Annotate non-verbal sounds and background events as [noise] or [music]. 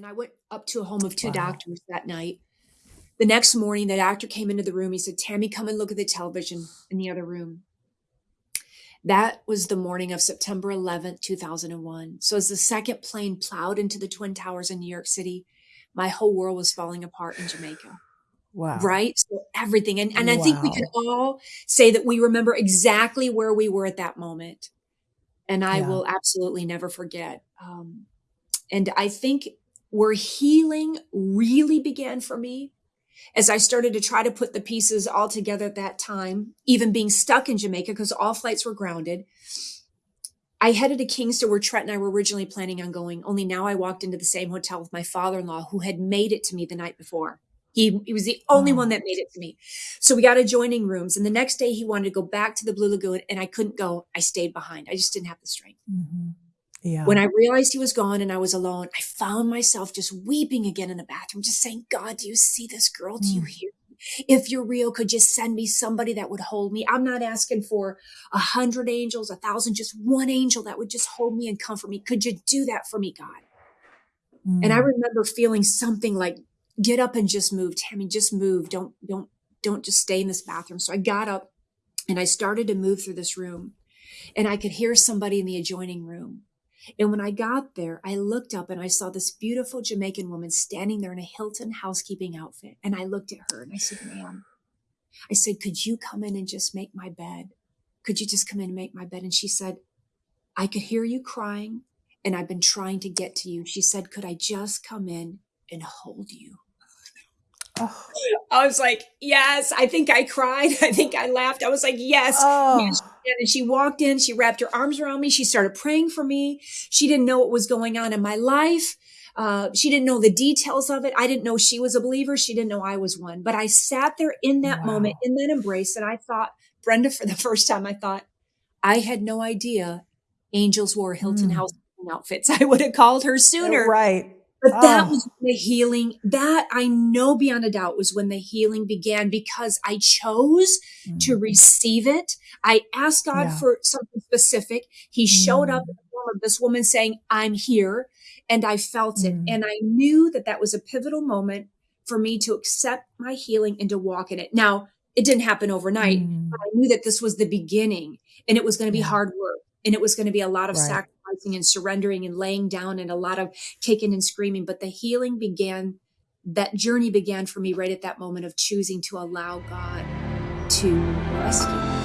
and I went up to a home of two Wow. doctors that night. The next morning, the doctor came into the room. He said, Tammy, come and look at the television in the other room. That was the morning of September 11th, 2001. So, as the second plane plowed into the Twin Towers in New York City, my whole world was falling apart in Jamaica Wow. right so everything and, and i think we can all say that we remember exactly where we were at that moment and i Yeah. will absolutely never forget um, and i think where healing really began for me as i started to try to put the pieces all together at that time even being stuck in jamaica because all flights were grounded I headed to Kingston where Trent and I were originally planning on going. Only now I walked into the same hotel with my father-in-law who had made it to me the night before. He, he was the only Oh. one that made it to me. So we got adjoining rooms. And the next day he wanted to go back to the Blue Lagoon and I couldn't go. I stayed behind. I just didn't have the strength. Mhm. Yeah. When I realized he was gone and I was alone, I found myself just weeping again in the bathroom, just saying, God, do you see this girl? Do you Mm. hear? me? If you're real, could just send me somebody that would hold me? I'm not asking for a hundred angels, a thousand, just one angel that would just hold me and comfort me. Could you do that for me, God? And I Mm. remember feeling something like, get up and just move, Tammy, just move. Don't, don't, don't just stay in this bathroom. So I got up and I started to move through this room and I could hear somebody in the adjoining room. And when I got there, I looked up and I saw this beautiful Jamaican woman standing there in a Hilton housekeeping outfit. And I looked at her and I said, ma'am, I said, could you come in and just make my bed? Could you just come in and make my bed? And she said, I could hear you crying and I've been trying to get to you. She said, could I just come in and hold you? Oh. I was like, yes. I think I cried. [laughs] I think I laughed. I was like, yes. Oh. Yes, and she walked in, she wrapped her arms around me, she started praying for me. She didn't know what was going on in my life. Uh, she didn't know the details of it. I didn't know she was a believer. She didn't know I was one. But I sat there in that Wow. moment, in that embrace, and I thought, Brenda, for the [laughs] first time, I thought, I had no idea angels wore Hilton Mm. House outfits. [laughs] I would have called her sooner. Right. But that Oh. was the healing, that I know beyond a doubt was when the healing began because I chose to Mm. receive it. I asked God Yeah. for something specific. He showed up Mm. in the form of this woman saying, I'm here. And I felt it. Mm. And I knew that that was a pivotal moment for me to accept my healing and to walk in it. Now, it didn't happen overnight, Mm. but I knew that this was the beginning and it was going to be Yeah. hard work and it was going to be a lot of Right. And surrendering and laying down and a lot of kicking and screaming. But the healing began, that journey began for me right at that moment of choosing to allow God to rescue me.